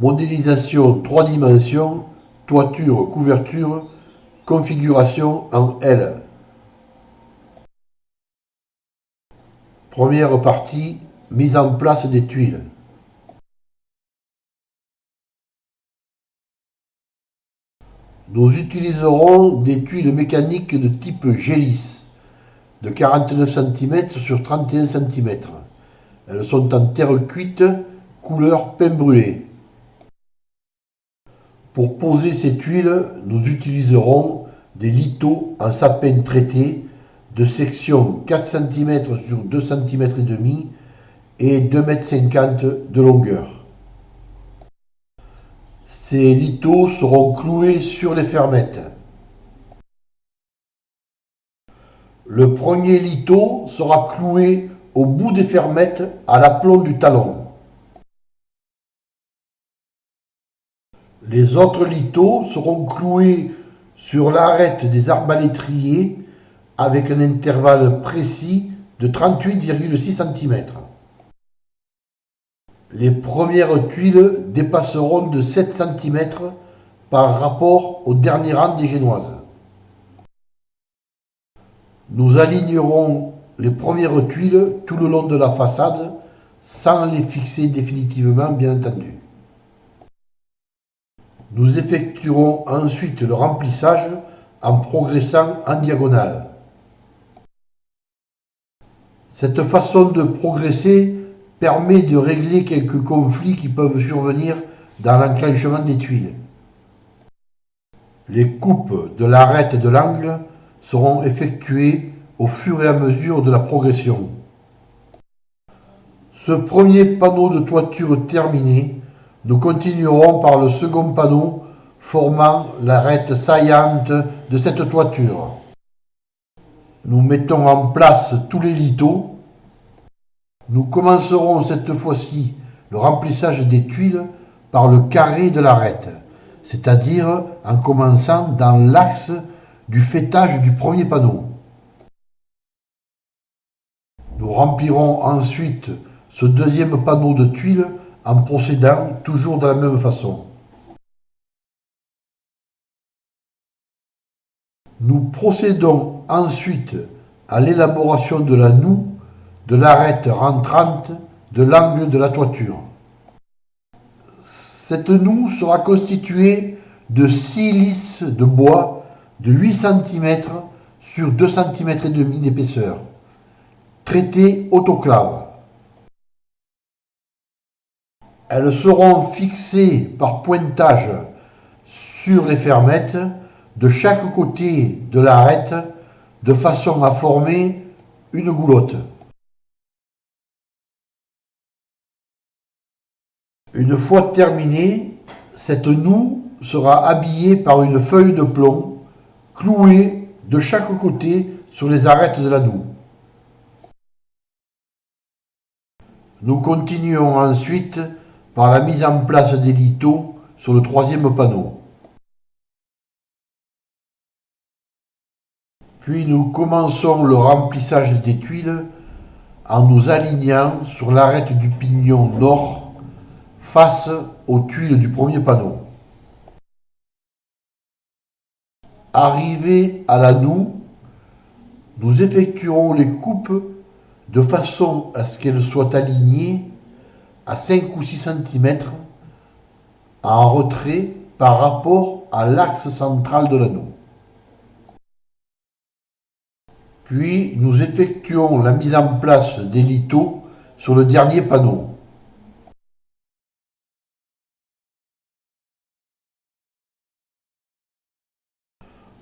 Modélisation 3 dimensions, toiture, couverture, configuration en L. Première partie, mise en place des tuiles. Nous utiliserons des tuiles mécaniques de type Gélis de 49 cm sur 31 cm. Elles sont en terre cuite, couleur pain brûlé. Pour poser ces tuiles, nous utiliserons des lithos en sapin traité de section 4 cm sur 2 cm et demi et 2,50 m de longueur. Ces lithos seront cloués sur les fermettes. Le premier litho sera cloué au bout des fermettes à l'aplomb du talon. Les autres lithos seront cloués sur l'arête des arbalétriers avec un intervalle précis de 38,6 cm. Les premières tuiles dépasseront de 7 cm par rapport au dernier rang des génoises. Nous alignerons les premières tuiles tout le long de la façade sans les fixer définitivement bien entendu. Nous effectuerons ensuite le remplissage en progressant en diagonale. Cette façon de progresser permet de régler quelques conflits qui peuvent survenir dans l'enclenchement des tuiles. Les coupes de l'arête de l'angle seront effectuées au fur et à mesure de la progression. Ce premier panneau de toiture terminé, nous continuerons par le second panneau formant l'arête saillante de cette toiture. Nous mettons en place tous les lithos nous commencerons cette fois-ci le remplissage des tuiles par le carré de l'arête, c'est-à-dire en commençant dans l'axe du fêtage du premier panneau. Nous remplirons ensuite ce deuxième panneau de tuiles en procédant toujours de la même façon. Nous procédons ensuite à l'élaboration de la noue de l'arête rentrante de l'angle de la toiture. Cette noue sera constituée de 6 lisses de bois de 8 cm sur 2 cm et demi d'épaisseur, traitées autoclave. Elles seront fixées par pointage sur les fermettes de chaque côté de l'arête de façon à former une goulotte. Une fois terminée, cette noue sera habillée par une feuille de plomb clouée de chaque côté sur les arêtes de la noue. Nous continuons ensuite par la mise en place des lithos sur le troisième panneau. Puis nous commençons le remplissage des tuiles en nous alignant sur l'arête du pignon nord face aux tuiles du premier panneau. Arrivé à la noue, nous effectuerons les coupes de façon à ce qu'elles soient alignées à 5 ou 6 cm en retrait par rapport à l'axe central de l'anneau. Puis nous effectuons la mise en place des lithos sur le dernier panneau.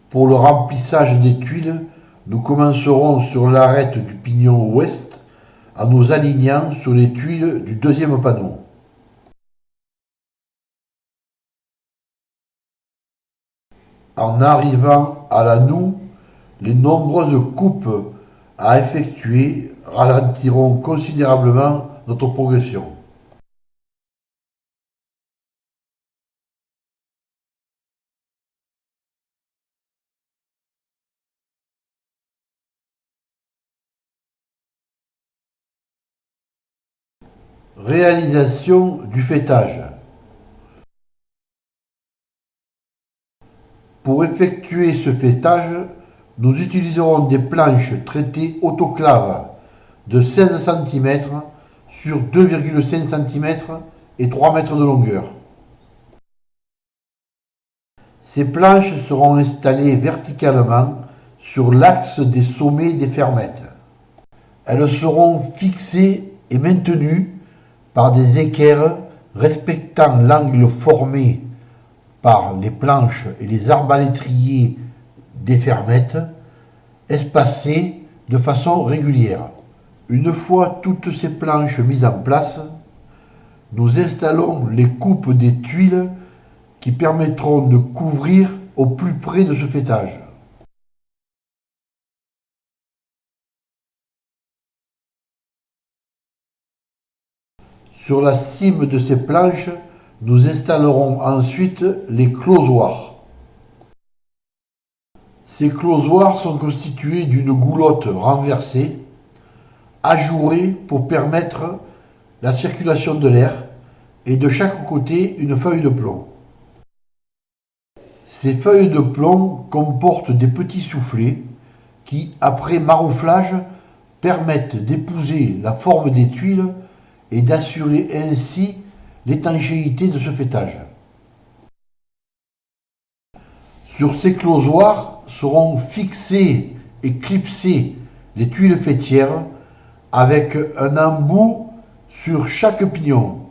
Pour le remplissage des tuiles, nous commencerons sur l'arête du pignon ouest en nous alignant sur les tuiles du deuxième panneau. En arrivant à la noue, les nombreuses coupes à effectuer ralentiront considérablement notre progression. Réalisation du faîtage. Pour effectuer ce faîtage, nous utiliserons des planches traitées autoclaves de 16 cm sur 2,5 cm et 3 mètres de longueur. Ces planches seront installées verticalement sur l'axe des sommets des fermettes. Elles seront fixées et maintenues par des équerres respectant l'angle formé par les planches et les arbalétriers des fermettes, espacés de façon régulière. Une fois toutes ces planches mises en place, nous installons les coupes des tuiles qui permettront de couvrir au plus près de ce fêtage. Sur la cime de ces planches, nous installerons ensuite les closoirs. Ces closoirs sont constitués d'une goulotte renversée, ajourée pour permettre la circulation de l'air et de chaque côté une feuille de plomb. Ces feuilles de plomb comportent des petits soufflets qui, après marouflage, permettent d'épouser la forme des tuiles et d'assurer ainsi l'étanchéité de ce fêtage. Sur ces closoirs seront fixées et clipsées les tuiles fêtières avec un embout sur chaque pignon.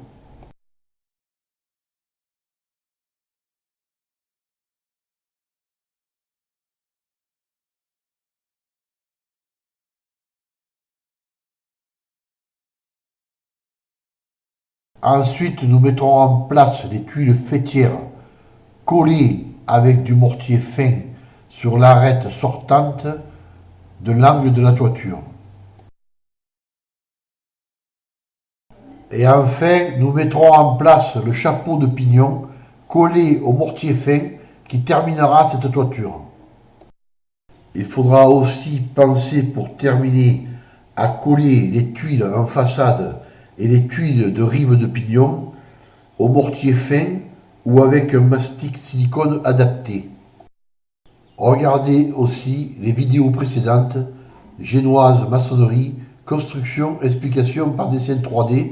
Ensuite, nous mettrons en place les tuiles fêtières collées avec du mortier fin sur l'arête sortante de l'angle de la toiture. Et enfin, nous mettrons en place le chapeau de pignon collé au mortier fin qui terminera cette toiture. Il faudra aussi penser pour terminer à coller les tuiles en façade et les tuiles de rive de pignon au mortier fin ou avec un mastic silicone adapté. Regardez aussi les vidéos précédentes, génoise maçonnerie, construction, explication par dessin 3D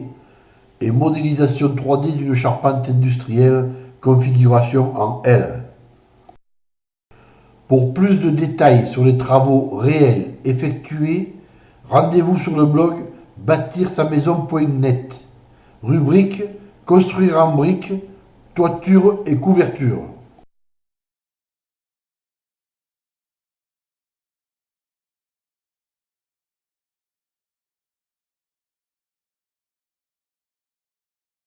et modélisation 3D d'une charpente industrielle, configuration en L. Pour plus de détails sur les travaux réels effectués, rendez-vous sur le blog bâtir sa maison.net. Rubrique Construire en briques, toiture et couverture.